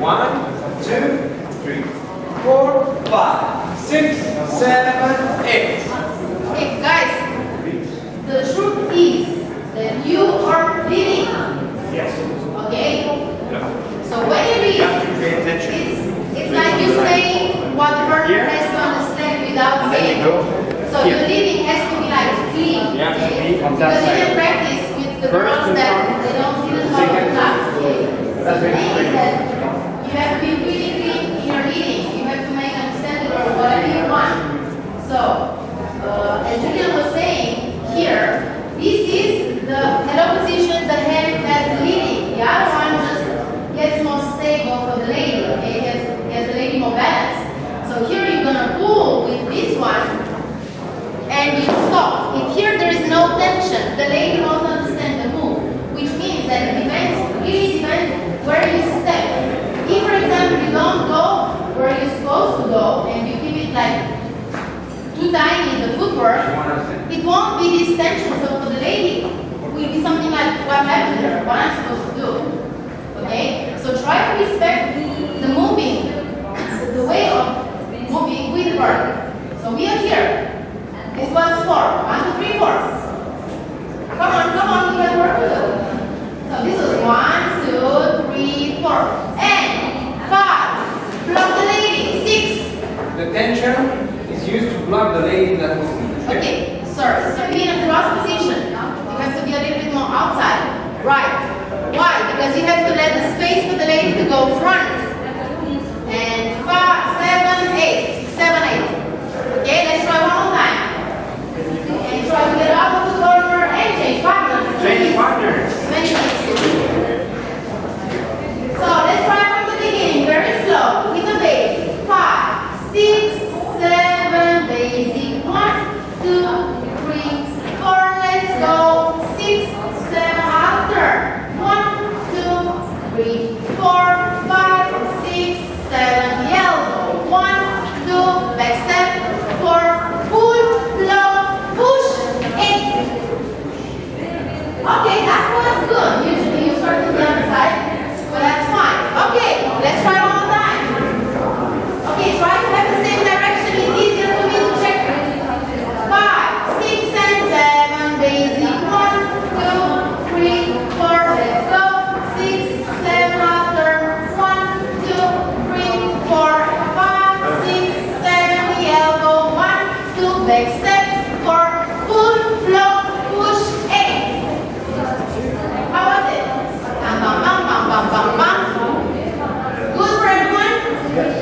One, two, three, four, five, six, seven, eight. Okay, guys, the truth is that you are leading. Yes. Okay? Yeah. So when you read, it's, it's like you saying what the person Here. has to understand without saying. So here. your leading has to be like clean. To okay? be on that Because you can practice with the girls that they don't see the of class. Okay? So the thing is that you have to be really clean in your reading. You have to make understanding or whatever you want. So, uh, as Julian was saying here, this is the hello position, the hand that's leading. The other one just gets more stable for the lady, okay? Gets, gets the lady more balanced. So here you're gonna pull with this one and you stop. If here there is no tension, the lady won't understand the move, which means that it depends, really depends where you step. If, for example, you don't go where you're supposed to go and you keep it like too tiny, in the footwork, it won't be this tension. So for the lady, it will be something like what happened there, what I'm supposed to do. Okay? So try to respect the moving, the way of moving with her. So we are here. This was four. One, two, three, four. Come on, come on, we have work. So this is one, two, three, four. And five. Block the lady. Six. The tension is used to block the lady that moves. Okay, sorry. So be in a cross position. You have to be a little bit more outside. Right. Why? Because you have to let the space for the lady to go front. And five, seven, eight. Seven, eight. Okay, let's try one more time. And try to get out of the corner and change partners. Change partners. Many things. So let's try from the beginning, very slow, with the bass. Five, six, seven, basic. One, two, three, four. Let's go. Six, seven, after. One, two, four, five, six, seven. Elbow. One, two, back step. Four, pull, blow, push, eight. Okay, that was good. Usually you start to the other side, but that's fine. Okay, let's try one more time. Okay, try to have the same direction. It's easier for me to check. Five, six, and seven. Basic. One, two, three, four. Let's go. Six, seven. After. One, two, three, four, five, six, seven. The elbow. One, two. Back step. Four. Pull, blow, push. Eight. How was it? Bam, bam, bam, bam, bam, bam, bam. Good